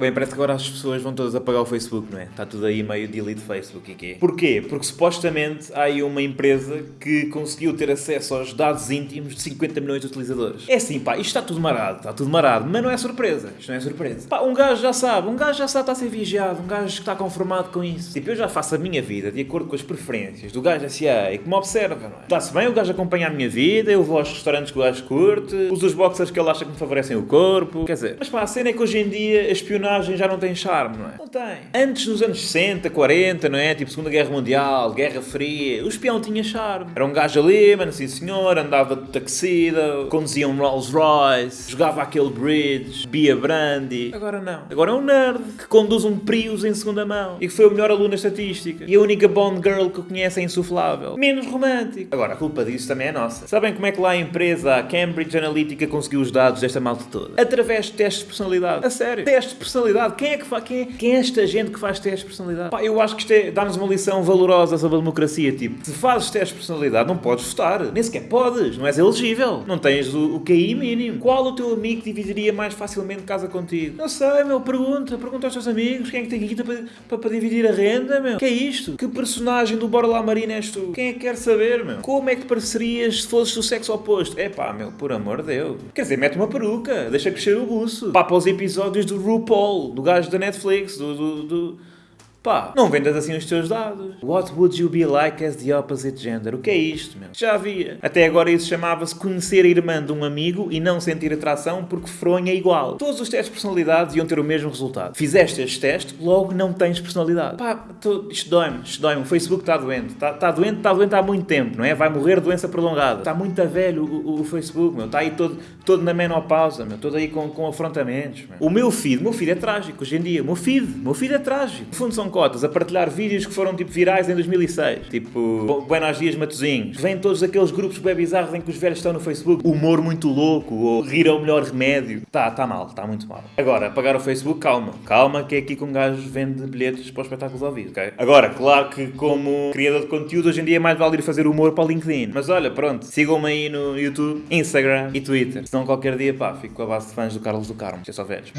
Bem, parece que agora as pessoas vão todas apagar o Facebook, não é? Está tudo aí meio delete Facebook e quê? Porquê? Porque supostamente há aí uma empresa que conseguiu ter acesso aos dados íntimos de 50 milhões de utilizadores. É assim, pá, isto está tudo marado, está tudo marado, mas não é surpresa. Isto não é surpresa. Pá, um gajo já sabe, um gajo já sabe está a ser vigiado, um gajo que está conformado com isso. Tipo, eu já faço a minha vida de acordo com as preferências do gajo SA e que me observa, não é? Está-se bem, o gajo acompanha a minha vida, eu vou aos restaurantes que o gajo curte, uso os boxers que ele acha que me favorecem o corpo, quer dizer. Mas pá, a cena é que hoje em dia a espionagem já não tem charme, não é? Não tem. Antes, nos anos 60, 40, não é? Tipo Segunda Guerra Mundial, Guerra Fria, o espião tinha charme. Era um gajo ali, mano, sim senhor, andava de taxida, conduzia um Rolls Royce, jogava aquele bridge, bia brandy. Agora não. Agora é um nerd que conduz um Prius em segunda mão e que foi o melhor aluno na estatística. E a única Bond Girl que eu conheço é insuflável. Menos romântico. Agora, a culpa disso também é nossa. Sabem como é que lá a empresa, a Cambridge Analytica, conseguiu os dados desta malta toda? Através de testes de personalidade. A sério. Testes de personalidade. Quem é que faz? Quem é, quem é esta gente que faz testes de personalidade? Pá, eu acho que isto é, dá-nos uma lição valorosa sobre a democracia. Tipo, se fazes testes de personalidade, não podes votar. Nem sequer podes. Não és elegível. Não tens o, o QI mínimo. Qual o teu amigo dividiria mais facilmente casa contigo? Não sei, meu. Pergunta. Pergunta aos teus amigos. Quem é que tem guita para, para, para dividir a renda, meu? Que é isto? Que personagem do Bora Lá Marina és tu? Quem é que quer saber, meu? Como é que parecerias se fosses do sexo oposto? É pá, meu, por amor de Deus. Quer dizer, mete uma peruca. Deixa crescer o buço. Pá, para os episódios do RuPaul, do gajo da Netflix, do, do, do... Pá, não vendas assim os teus dados. What would you be like as the opposite gender? O que é isto, meu? Já havia. Até agora isso chamava-se conhecer a irmã de um amigo e não sentir atração porque fronha é igual. Todos os testes de personalidade iam ter o mesmo resultado. Fizeste este teste, logo não tens personalidade. Pá, tô, isto dói-me, isto dói-me. O Facebook está doente. Está tá doente, está doente há muito tempo, não é? Vai morrer doença prolongada. Está muito a velho o, o, o, Facebook, meu. Está aí todo, todo na menopausa, meu. Todo aí com, com afrontamentos, meu. O meu feed, o meu feed é trágico hoje em dia. O meu feed, o meu feed é trágico. No fundo são cotas a partilhar vídeos que foram tipo virais em 2006. Tipo, Buenos Dias Matozinhos. Vêm todos aqueles grupos bem bizarros em que os velhos estão no Facebook. Humor muito louco ou rir é o melhor remédio. Tá, tá mal, tá muito mal. Agora, apagar o Facebook, calma. Calma que é aqui que um gajo vende bilhetes para os espetáculos ao vivo, ok? Agora, claro que como criador de conteúdo, hoje em dia é mais vale ir fazer humor para o LinkedIn. Mas olha, pronto, sigam-me aí no YouTube, Instagram e Twitter. Senão qualquer dia, pá, fico com a base de fãs do Carlos do Carmo. É só velhos.